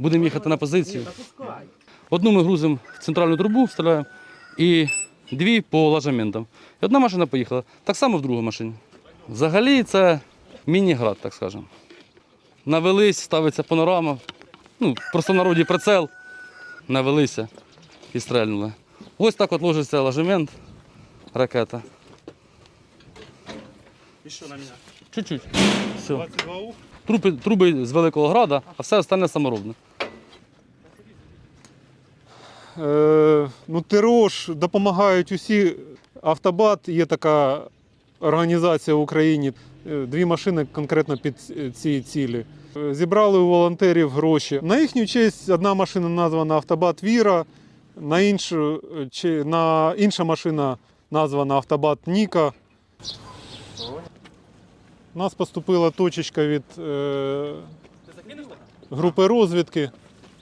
Будемо їхати на позицію. Одну ми грузимо в центральну трубу, вставляємо, і дві по ложаментам. І одна машина поїхала. Так само в другу машині. Взагалі це міні-град, так скажемо. Навелись, ставиться панорама. Ну, просто в народі прицел. Навелися і стрельнули. Ось так от ложиться ложемент, ракета. І що на мене? Чуть-чуть. Все. Труби, труби з Великого Града, а все остальне саморобне. Е, ну, ТРО ж допомагають усі. Автобат є така організація в Україні. Е, Дві машини конкретно під ці цілі. Е, Зібрали у волонтерів гроші. На їхню честь одна машина названа Автобат Віра, на іншу, чи- на інша машина названа Автобат Ніка. У нас поступила точечка від е, групи розвідки,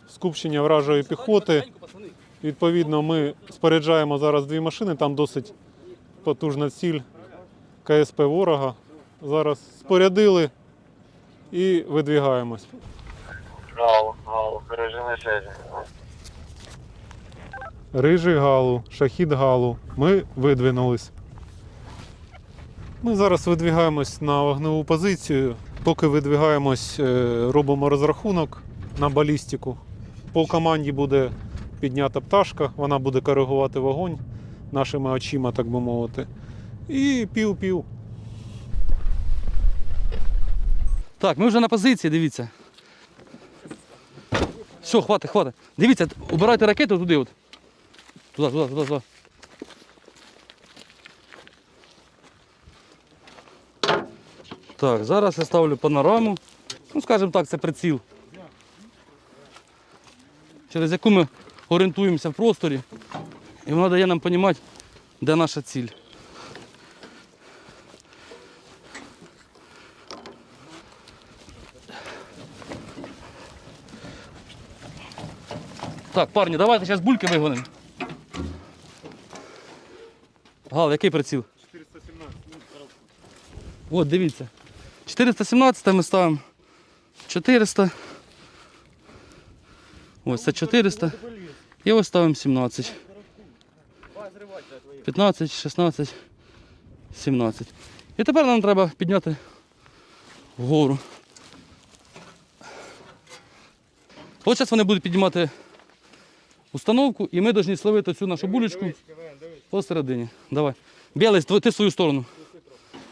скупчення вражої піхоти. Відповідно, ми споряджаємо зараз дві машини, там досить потужна ціль КСП ворога. Зараз спорядили і видвігаємось. Гал, гал, режим связи. Рижий Галу, Шахід Галу. Ми видвинулись. Ми зараз видвігаємось на вогневу позицію. Поки видвігаємось, е, робимо розрахунок на балістику. По команді буде піднята пташка, вона буде коригувати вогонь нашими очима, так би мовити. І пів-пів. Так, ми вже на позиції, дивіться. Все, хватить, хватить. Дивіться, убирайте ракету туди от. Туди, туди, туди, туди. Так, зараз я ставлю панораму. Ну, скажімо так, це приціл. Через яку ми орієнтуємося в просторі. І вона дає нам розуміти, де наша ціль. Так, парні, давайте зараз бульки вигонимо. Гал, який приціл? 417. От, дивіться. 417 ми ставимо. 400. Ось це 400. І ось ставимо 17. 15, 16, 17. І тепер нам треба підняти вгору. От зараз вони будуть піднімати установку, і ми повинні словити цю нашу булечку посередині. Давай. Тв- ти в свою сторону.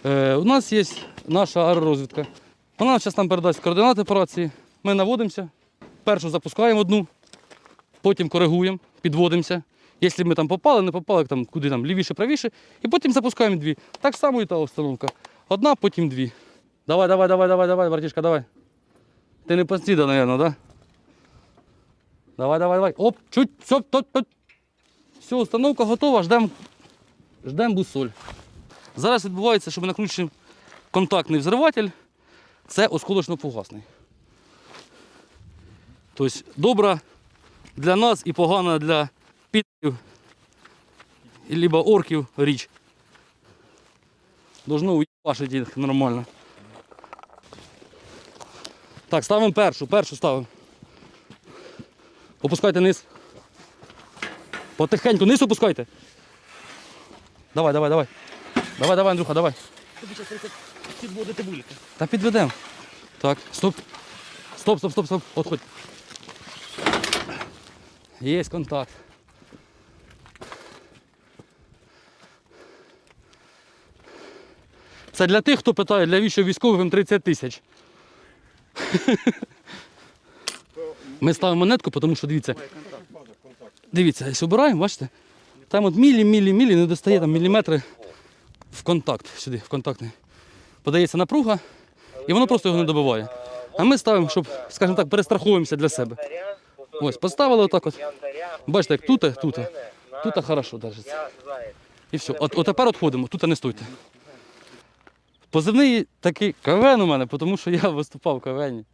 Е, у нас є наша аеророзвідка. Вона зараз нам передасть координати операції. Ми наводимося. Першу запускаємо одну, потім коригуємо, підводимося. Якщо ми там попали, не попали, там, куди там лівіше, правіше, і потім запускаємо дві. Так само і та установка. Одна, потім дві. Давай, давай, давай, давай, давай, братішка, давай. Ти не постійно, мабуть? Да? Давай, давай, давай. Оп, чуть, все, тут, тут. Все, установка готова, ждемо ждем бусоль. Зараз відбувається, що ми накручуємо контактний взриватель. Це осколочно-фугасний. Тобто добра для нас і погана для підів, либо орків річ. Должно уїбашити їх нормально. Так, ставимо першу, першу ставимо. Опускайте низ. Потихеньку низ опускайте. Давай, давай, давай. Давай, давай, Андрюха, давай. Та підведемо. Так, стоп. Стоп, стоп, стоп, стоп. Отходь. Є контакт. Це для тих, хто питає, для віщо військовим 30 тисяч. Ми ставимо монетку, тому що дивіться. Дивіться, якщо обираємо, бачите? Там от мілі, мілі, мілі, не достає там міліметри в контакт сюди, в контактний. Подається напруга, і воно просто його не добиває. А ми ставимо, щоб, скажімо так, перестраховуємося для себе. Ось, поставили отак от. Бачите, як тут, тут, тут хорошо держиться. І все. От, от тепер відходимо, тут не стойте. Позивний такий КВН у мене, тому що я виступав в КВНі.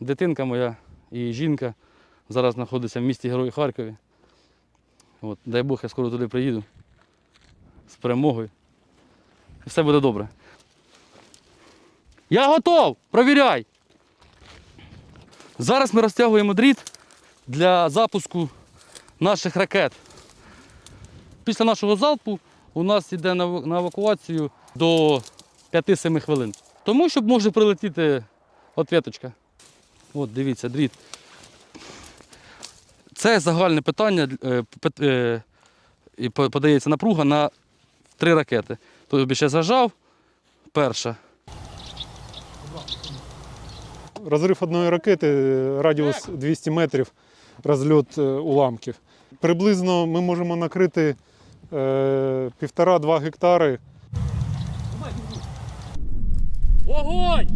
Дитинка моя і жінка зараз знаходиться в місті Герої Харкові. От, дай Бог, я скоро туди приїду з перемогою. І все буде добре. Я готов! Провіряй! Зараз ми розтягуємо дріт для запуску наших ракет. Після нашого залпу у нас йде на евакуацію до 5-7 хвилин. Тому щоб може прилетіти ответочка. От, дивіться, дріт. Це загальне питання, е, е, і подається напруга на три ракети. Тобі ще зажав, перша. Розрив одної ракети, е, радіус 200 метрів, розльот е, уламків. Приблизно ми можемо накрити е, півтора-два гектари. Огонь!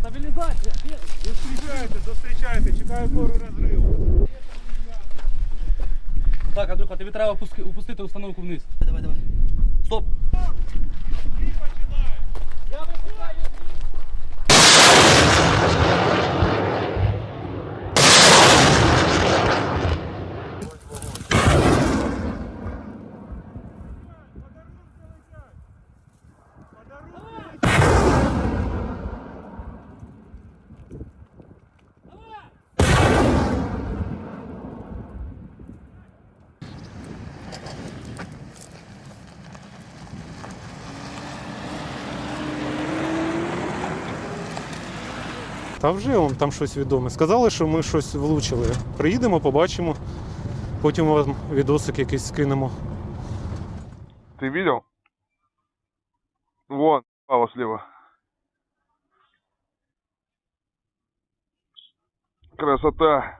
Стабілізація! Зустрічайте, зустрічайте, чекаю пору розриву. Так, Андрюха, тобі треба опустити установку вниз. Давай, давай. Стоп! Та вже вам там щось відоме. Сказали, що ми щось влучили. Приїдемо, побачимо. Потім вам відосик якийсь скинемо. Ти видел? Вон, пало сліва. Красота.